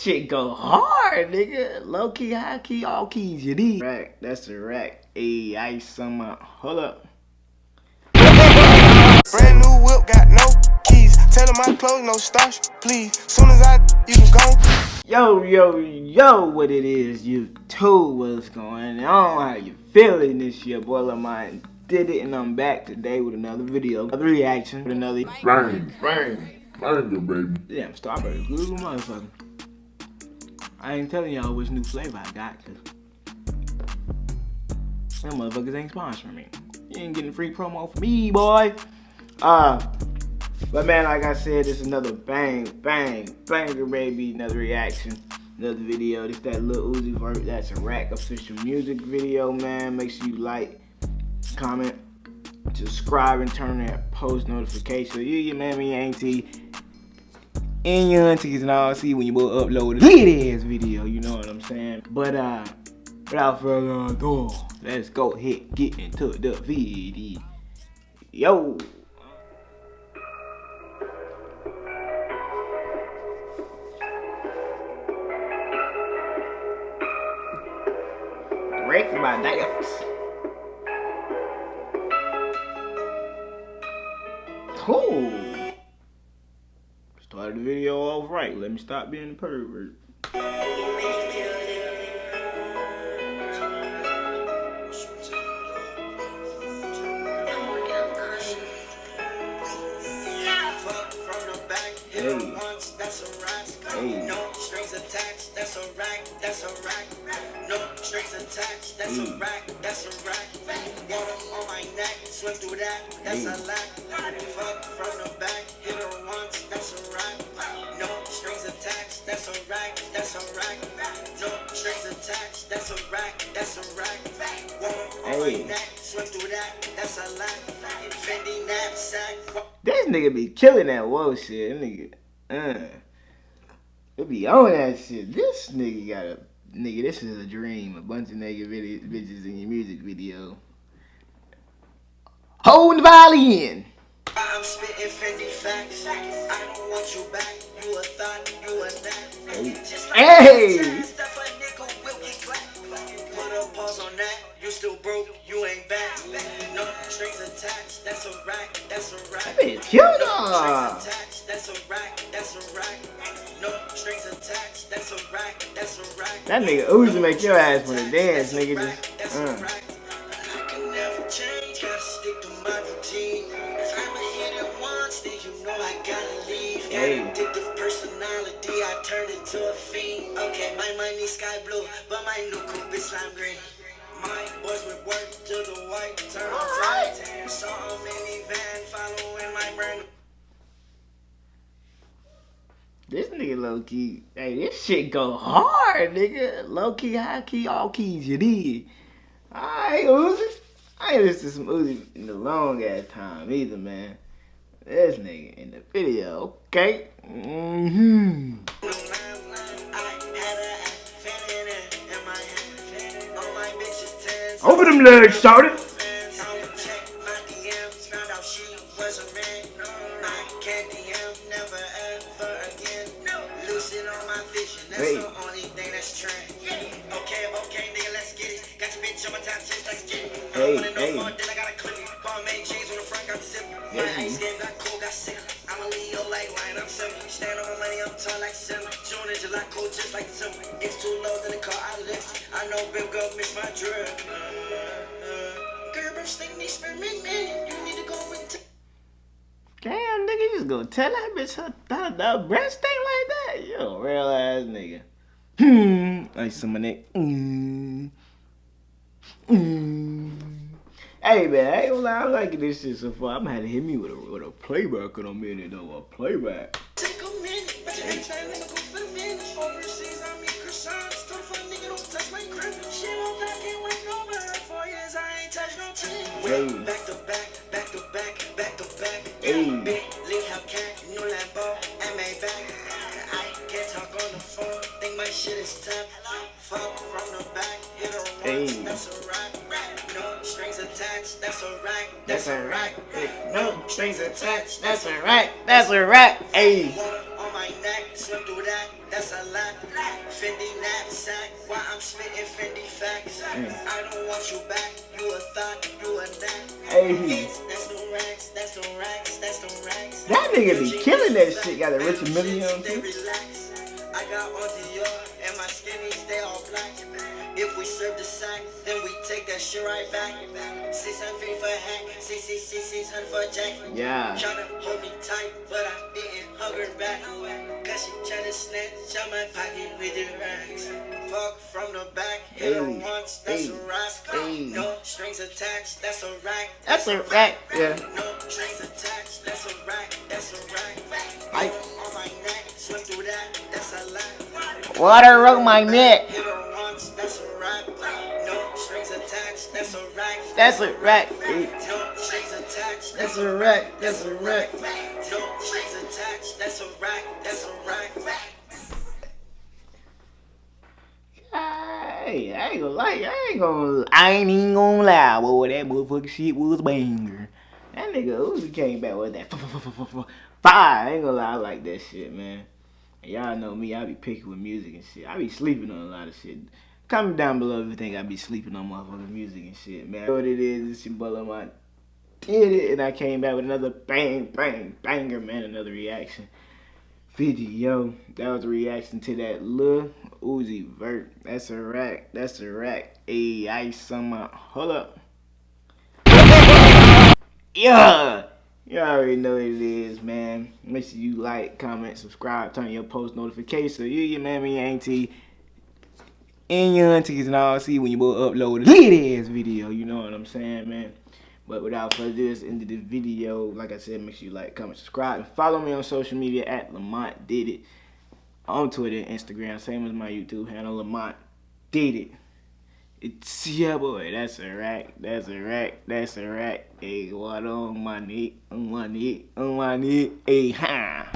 this shit go hard, nigga. Low key, high key, all keys you need. Right, that's a rack. Hey, ice on my. Hold up. Brand new whip, got no keys. Tell them my clothes, no starch, please. Soon as I, you can go. Yo, yo, yo, what it is, you too, what's going on, how you feeling this year, boy Lamont did it, and I'm back today with another video, another reaction, with another bang, bang, banger, baby. Yeah, Starburst, good motherfucker. I ain't telling y'all which new flavor I got, cause them motherfuckers ain't sponsoring me. You ain't getting free promo for me, boy. Uh, but man, like I said, it's another bang, bang, banger, baby. Another reaction, another video. This that Lil Uzi Vert. That's a rack official music video, man. Make sure you like, comment, subscribe, and turn that post notification. So you, your mammy, auntie, and your aunties and all see when you will upload a lit ass video. You know what I'm saying? But uh, without further ado, let's go ahead get into the video. Yo. Break my dance. Cool. Started the video off right. Let me stop being a pervert. that's a rack, that's a rack. No strings attached, that's a rack, that's a rack. Water on my neck, swim through that, that's a lack. Fuck from the back, strings that's a rack, that's a rack. Water on my neck, swim through that, that's a lack. Fendi knapsack. This nigga be killing that whoa shit, nigga. Uh. It be on that shit. This nigga got a nigga. This is a dream. A bunch of nigga bitches in your music video. Hold the violin. I'm spitting Fendi facts. I don't want you back. You a thought, you a that. Hey. Pause on that. You still broke. You ain't back. No strings attached. That's a rack. That's a rack. That bitch killed her. That's a rack. That's a rack. That nigga Uzi make your ass wanna dance, nigga. Just, uh. Hey. personality, I turned into a fiend. Okay, my money sky blue, but my new coupe is lime nigga low key, hey, this shit go hard, nigga. Low key, high key, all keys you need. Alright, Uzi. I ain't listened to some Uzi in a long ass time either, man. This nigga in the video, okay? Mm-hmm. Over them legs, started. That's trend. Okay, okay, nigga, let's get it. Got your bitch on my top like Hey, hey. More, then I got a clip. made chains on the front, got the zip. My ice game got cold, got sick. I'm a Leo like wine, I'm simple. Stand on my money, I'm tall like Simba. June and July, cold just like Simba. It's too low, then the car I lift. I know Bill girl miss my. Uh, Gerber, sting these spearmint, man. You need to go with Damn, nigga, you just gonna tell that bitch her, her, her breast thing like that? You a real ass nigga. Hmm. I some of that. Mm. Mm. Hey man, I ain't gonna lie, I'm liking this shit so far. I'm gonna have to hit me with a with a playback in a minute though. A playback. Take a minute, but Hey. That's a rack. No strings attached. That's a rack. That's a rack. No strings attached. That's a rack. That's a rack. Hey. On my neck, swim through that. That's a lot. Fendi knapsack, why I'm spitting Fendi facts. Mm. I don't want you back, you a thought, you a knack. Hey, That's the racks, that's the racks, that's the racks. that nigga be killing that shit. Got a Richard Mille got on Dior and my skinnies, they all black. If we serve the sack, then we take that shit right back. 650 for a hat, 600 for a jacket. Yeah. Tryna hold me tight, but I didn't hug her back. Cause she tryna snatch out my pocket with the racks. Fuck from the back, hit her once, that's a rack. No strings attached, that's a rack. That's a rack, yeah. No Water around my neck. Hit her once, that's a rack. No strings attached, that's a rack. That's a rack. No strings attached, That's a rack. That's a rack. no strings attached, that's a rack, that's a rack. Hey, I ain't gonna lie. I ain't gonna. I ain't even gonna lie, boy. That motherfucking shit was banger. That nigga Uzi came back with that fire. I ain't gonna lie. I like that shit, man. Y'all know me. I be picking with music and shit. I be sleeping on a lot of shit. Comment down below if you think I be sleeping on motherfucking music and shit, man. What it is, it's your brother Lamont. Did it, and I came back with another bang, bang, banger, man. Another reaction video. That was a reaction to that Lil Uzi Vert. That's a rack. That's a rack. Ice on my. Hold up. Yeah. You already know what it is, man. Make sure you like, comment, subscribe, turn your post notifications you, your mammy, your auntie, and your aunties and all see when you both upload a ass video. You know what I'm saying, man? But without further ado, let's end the video. Like I said, make sure you like, comment, subscribe, and follow me on social media at Lamont Did It on Twitter Instagram, same as my YouTube handle, Lamont Did It. It's yeah, boy. That's a rack. That's a rack. That's a rack. Hey, what on my neck? On my neck? On my neck? Hey, ha.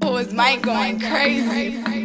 Was Mike going crazy?